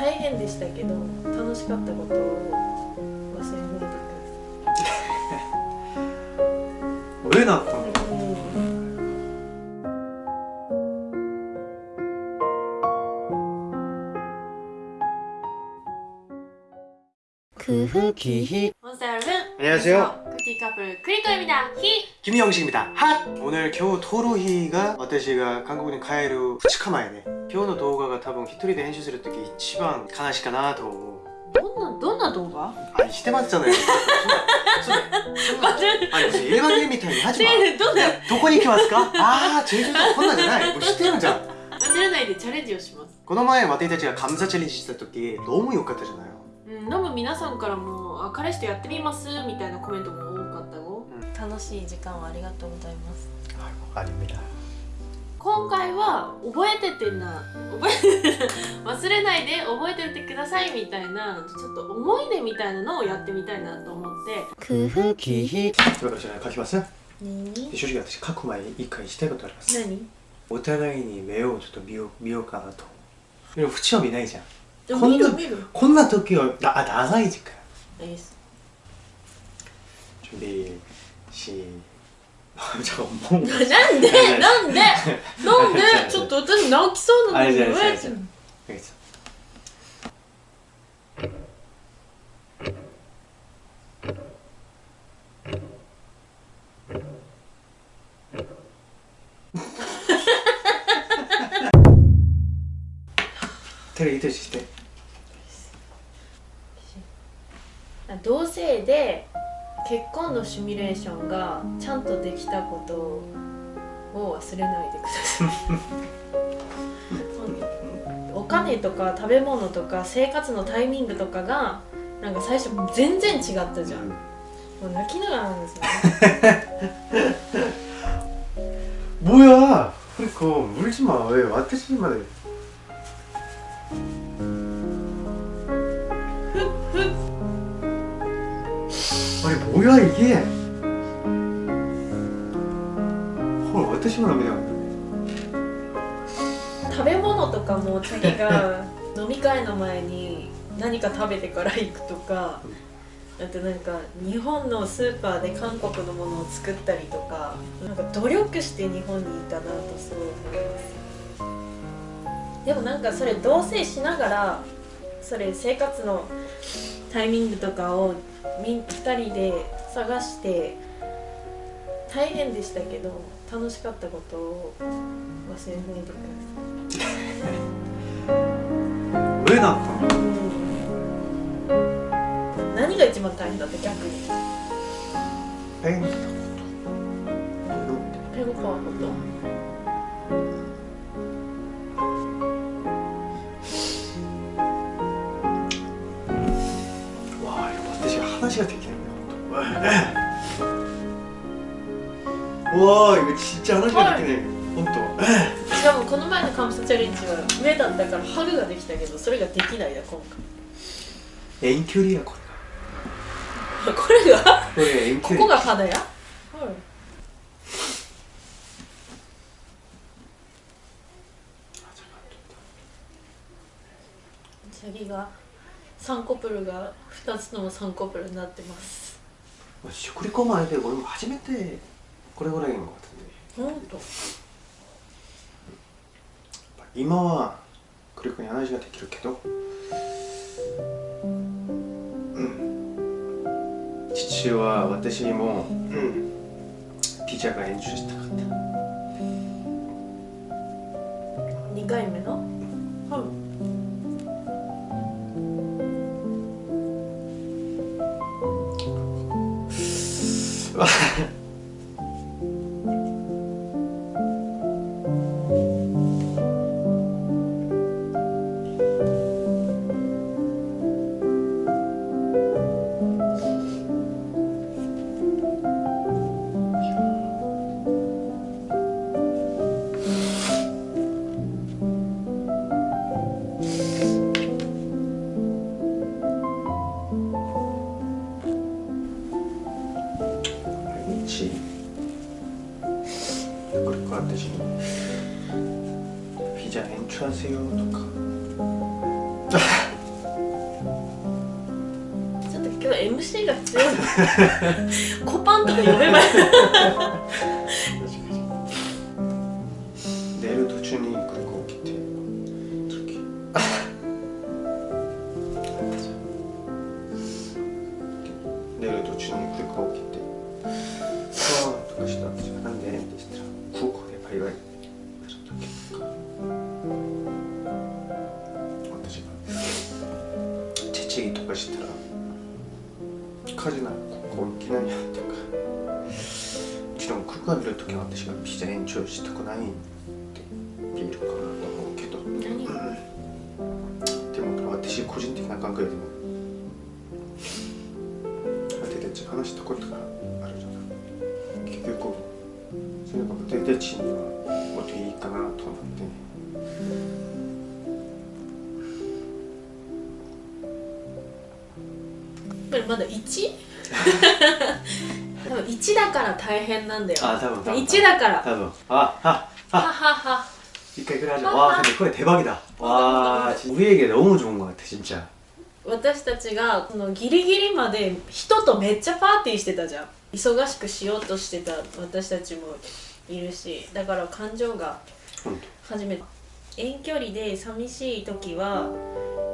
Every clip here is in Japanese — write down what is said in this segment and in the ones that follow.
大変でしたけど楽しかったことを忘れないでください왜 나왔던 거야? 크흐기 몬스터 여러분 안녕하세요. 큐티 커플 크리토입니다 히 김영식입니다. 핫! 오늘 겨우 토로히가 私が韓国に帰る2日前ね今日の動画が多分一人で編集する時一番悲しいかなと思うどんなどんな動画あしてましたねそんなそんなあ무슨 일반인みたいに하지 마 ねどんなどこに行きますかああ제주도こんなんじゃないもう知ってるじゃん忘れないでチャレンジをしますこの前私たちが감사チャレンジした時どうもよかったじゃないうん、多分皆さんからも あ彼氏とやってみます？みたいなコメントも多かったよ、うん、楽しい時間をありがとうございます。ありみだ。今回は覚えててな。覚えて 忘れないで覚えててください。みたいなちょっと思い出みたいなのをやってみたいなと思って。空気ひ私書きます何？正直私書く前に一回したいことあります。何？お互いに目をちょっと見よう見ようかなと。でも縁は見ないじゃん。こんなこんな時はだ長い時間。です。準備しじゃあもう。なんで？なんで？なんで？ちょっと私泣きそうなのにあじゃあ言われて？じゃあじゃ結婚のシミュレーションがちゃんとできたことを忘れないでくださいお金とか食べ物とか生活のタイミングとかがなんか最初全然違ったじゃんもう泣きながらなんですよね 뭐야 그러니까 울지 마왜私まで아 니 뭐야 이게 헐私も涙が食べ物とかもチャギが飲み会の前に何か食べてから行くとかあとなんか日本のスーパーで韓国のものを作ったりとかなんか努力して日本にいたなとすごい思いますでもなんかそれ同棲しながら それ生活のタイミングとかを2人で探して大変でしたけ？ど楽しかったことを忘れないでください。上だったの、何が一番大変だった？逆に。ペン。ペグパーこと。話ができないんだ本当おーいちっちゃい話ができない、はい、本当。しかもこの前のカムサチャレンジは目だったからハグができたけどそれができないや今回。遠距離やこれが。これが？これ遠距離。ここが肌や、はい。あ、じゃ、なんと次が？3コプルが2つとも3コプルになってます。食リポ前で俺も初めてこれぐらいのかったんでほんと。今はクリコに話ができるけどうん。父は私にも、うん、ピザが演習したかった2回目の？ハハハ。せようとか。ちょっと今日 MC が強いコパンとか読めばい。チとかしたら「火事なここ行けないや」とかもちろん空港見る時は私がピザ延長したくないって言えるかなと思うけど何でも私個人的な考えでも私たち話したことがあるじゃない結局それが私たちにはもっといいかなと思ってこれまだ 1? 多分1だから大変なんだよあ多分多分1だから多分ああははは一回ぐらい하자 와 근데 그거 대박이다 와 진짜 우리 에게 너무 좋은 것 같아 진짜 私たちがこのギリギリまで人とめっちゃパーティーしてたじゃん忙しくしようとしてた私たちもいるしだから感情が 응. 初めて遠距離で寂しい時は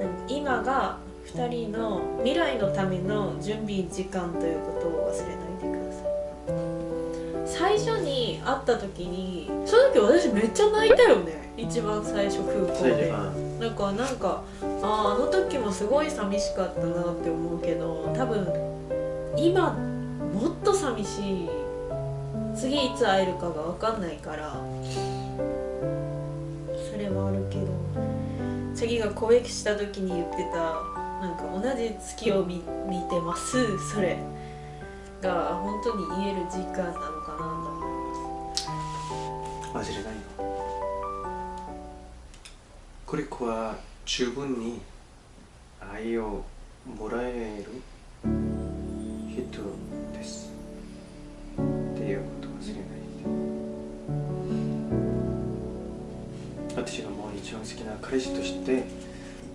なん今が 2人の未来のための準備時間ということを忘れないでください。最初に会った時にその時私めっちゃ泣いたよね。一番最初空港で。 아, なんかなんかあーあの時もすごい寂しかったなって思うけど多分今もっと寂しい。次いつ会えるかが分かんないから。それはあるけど。次が告白した時に言ってたなんか同じ月を見見てますそれ。が本当に言える時間なのかなと。思います忘れないよこれは十分に愛をもらえる人ですっていうこと忘れないで私がもう一番好きな彼氏として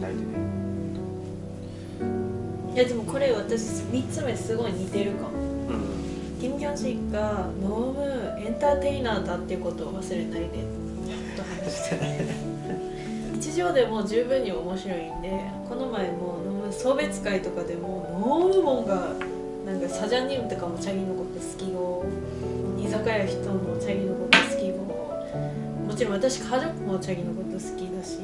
ないでね。いやでもこれ私3つ目すごい似てるかも。うん。キム・ギョンシがノームエンターテイナーだっていうことを忘れないで。と話して日常でも十分に面白いんでこの前もノーム送別会とかでもノームモンがなんかサジャンニムとかもチャギのこと好きご居酒屋人もチャギのこと好きごもちろん私家族もチャギのこと好きだし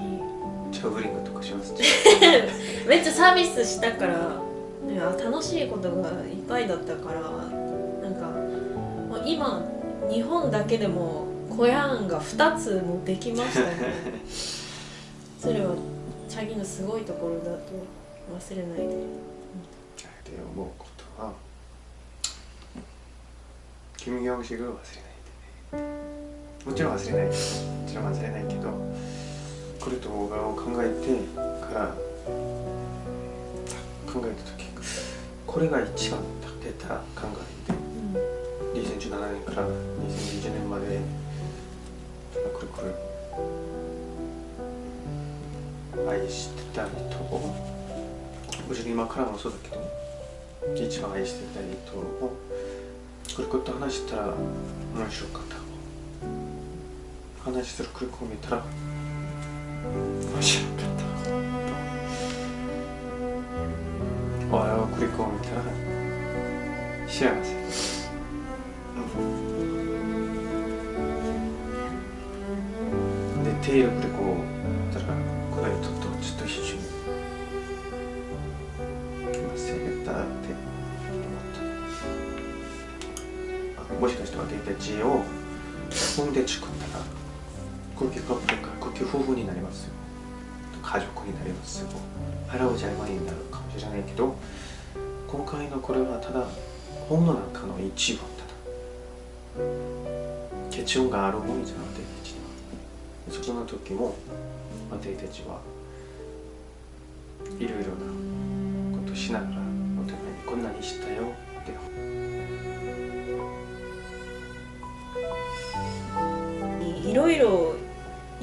ジャグリングとかします めっちゃサービスしたからいや楽しいことがいっぱいだったからなんかもう今日本だけでもコヤンが2つもできましたね。それはチャギのすごいところだと忘れないで。って思うことはキム・ギョンシグを忘れないでね。もちろん忘れない。もちろん忘れないけどこれと動画を考えてから考えた時これが一番立てた考えで2017年から2020年までこれこれ愛してた人をもちろん今からもそうだけど一番愛してた人をこれこと話したら面白かった話するクリックを見たら面白かった俺はクリックを見たら幸せでテイルクリックを見たらこの人とちょっと一緒に忘れたって思ったあもしかして私たちを自分で作ったら高級カップルか高級夫婦になりますよ。家族になりますよ。払うじゃまになるかもしれないけど今回のこれはただ本の中の一番ただ結論があるもんじゃなくて私たちにはそこの時も私たちはいろいろなことしながらお互いにこんなにしたよって。いろいろ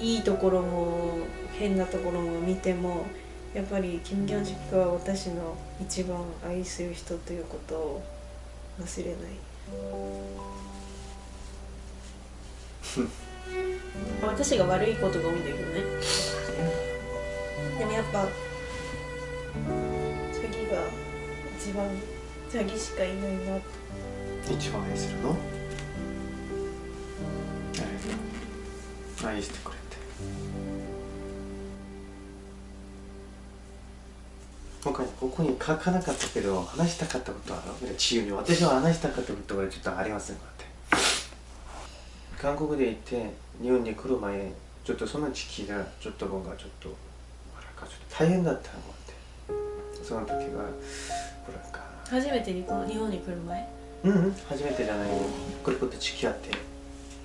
いいところも変なところも見てもやっぱりキム・ギョンジクは私の一番愛する人ということを忘れない。私が悪いことが多いんだけどね。でもやっぱチャギが一番チャギしかいないな。一番愛するの？誰愛してくれここに書かなかったけど話したかったことは自由に私は話したかったことはちょっとありませんので韓国で行って日本に来る前ちょっとその時期がちょっと僕がちょっとなんかちょっと大変だったのって。その時がほらか初めてにこの日本に来る前？うん、うん、初めてじゃない。よこれこと付き合って。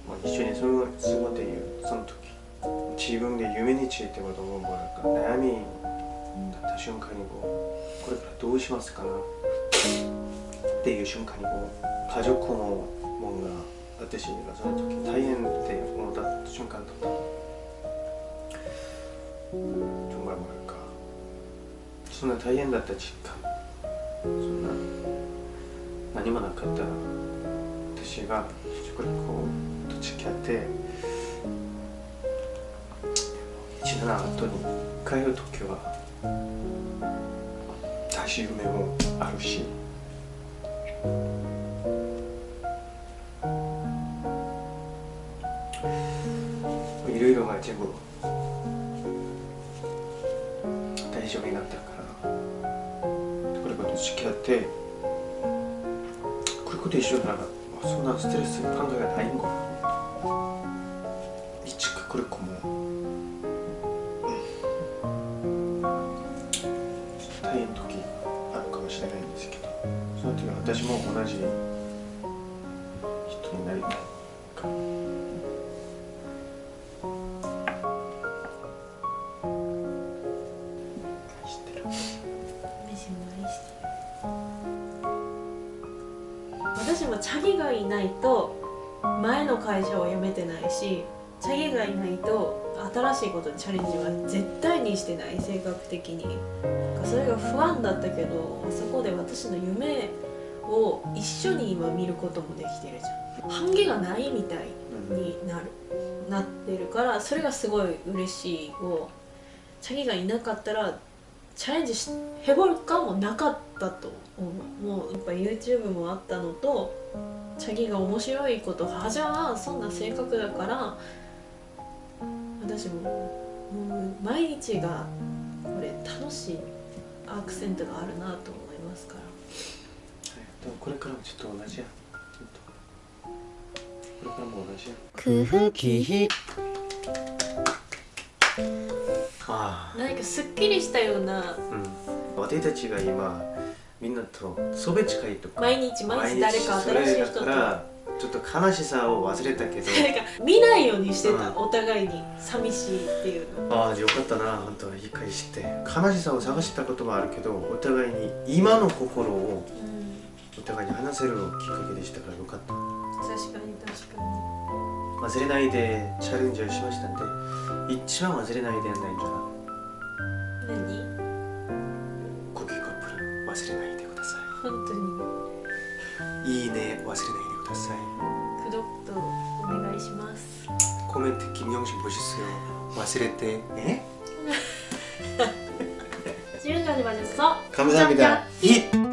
もう一緒に過ご過ごっているその時。自分で夢についてこともなんか悩みだった瞬間にこうこれからどうしますかなっていう瞬間にこう家族のもんが私がその時大変って思った瞬間だった정말뭐랄까そんな大変だった実感そんな何もなかった私が食レポと付き合って一年後に帰る時は 大し夢もあるし。いろいろが全部大丈夫になったから。これこと付き合って。これこと一緒ならそんなストレス考えがないんかな。いつかこれこも。私も同じ人になりたい私もチャギがいないと前の会社を辞めてないしチャギがいないと新しいことにチャレンジは絶対にしてない性格的に。それが不安だったけどそこで私の夢を一緒に今見ることもできてるじゃん半毛がないみたいになるなってるからそれがすごい嬉しいをチャギがいなかったらチャレンジしへぼるかもなかったと思う。もうやっぱ YouTube もあったのとチャギが面白いことはじゃはそんな性格だから私もう毎日がこれ楽しいアクセントがあるなと思いますから、これからもちょっと同じやこれからも同じや空気あ何かすっきりしたようなあ。うん私たちが今みんなとそべ近いとか。毎日毎日誰か新しい人と。それだからちょっと悲しさを忘れたけど。なんか見ないようにしてた、うんお互いに寂しいっていうのああよかったな。本当理解して。悲しさを探したこともあるけどお互いに今の心をうんお互いに話せるきっかけでしたからよかった確かに確か忘れないでチャレンジをしましたんで一番忘れないでやんないんじゃなに何コキーカップル忘れないでくださ本当にいいいね忘れないでくださいくどっとお願いします。 코멘트 김영신 보셨어요?忘れて 에? 지금까지 봐주셔서 감사합니다. 힛!